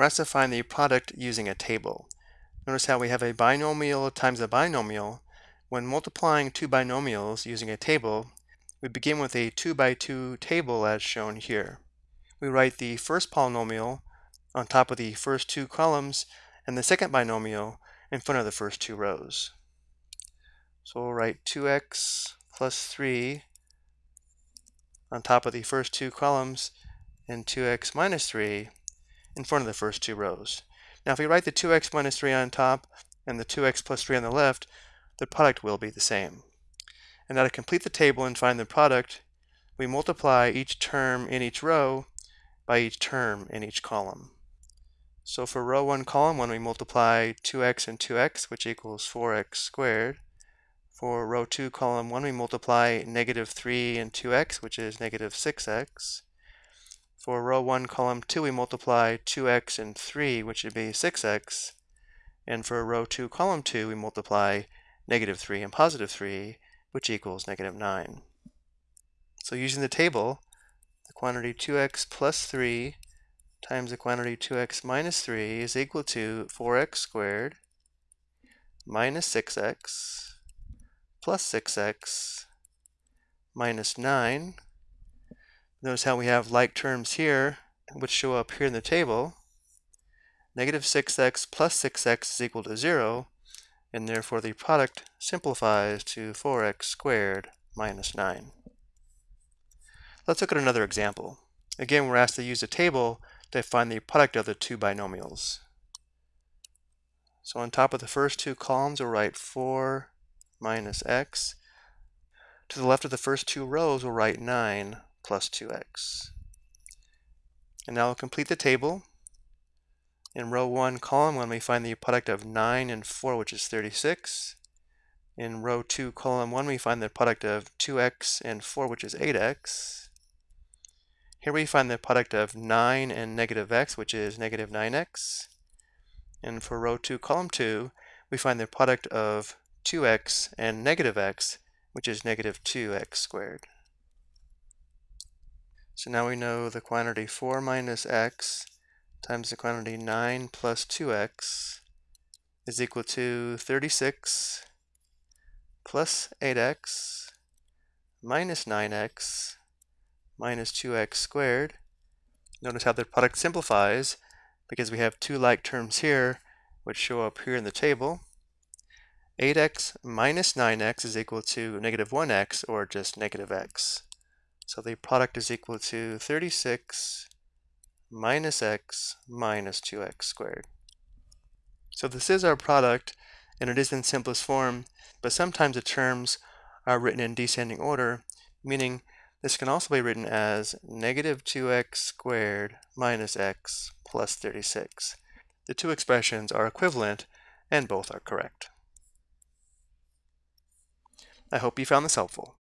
we're asked to find the product using a table. Notice how we have a binomial times a binomial. When multiplying two binomials using a table, we begin with a 2 by 2 table as shown here. We write the first polynomial on top of the first two columns and the second binomial in front of the first two rows. So we'll write 2x plus 3 on top of the first two columns and 2x minus 3 in front of the first two rows. Now if we write the 2x minus 3 on top and the 2x plus 3 on the left, the product will be the same. And now to complete the table and find the product, we multiply each term in each row by each term in each column. So for row 1, column 1, we multiply 2x and 2x, which equals 4x squared. For row 2, column 1, we multiply negative 3 and 2x, which is negative 6x. For row 1, column 2, we multiply 2x and 3, which would be 6x. And for row 2, column 2, we multiply negative 3 and positive 3, which equals negative 9. So using the table, the quantity 2x plus 3 times the quantity 2x minus 3 is equal to 4x squared minus 6x plus 6x minus 9. Notice how we have like terms here, which show up here in the table. Negative 6x plus 6x is equal to 0, and therefore the product simplifies to 4x squared minus 9. Let's look at another example. Again, we're asked to use a table to find the product of the two binomials. So on top of the first two columns, we'll write 4 minus x. To the left of the first two rows, we'll write 9 plus 2x. And now we'll complete the table. In row 1, column 1, we find the product of 9 and 4, which is 36. In row 2, column 1, we find the product of 2x and 4, which is 8x. Here we find the product of 9 and negative x, which is negative 9x. And for row 2, column 2, we find the product of 2x and negative x, which is negative 2x squared. So now we know the quantity 4 minus x times the quantity 9 plus 2x is equal to 36 plus 8x minus 9x minus 2x squared. Notice how the product simplifies because we have two like terms here which show up here in the table. 8x minus 9x is equal to negative 1x, or just negative x. So the product is equal to 36 minus x minus 2x squared. So this is our product, and it is in simplest form, but sometimes the terms are written in descending order, meaning this can also be written as negative 2x squared minus x plus 36. The two expressions are equivalent, and both are correct. I hope you found this helpful.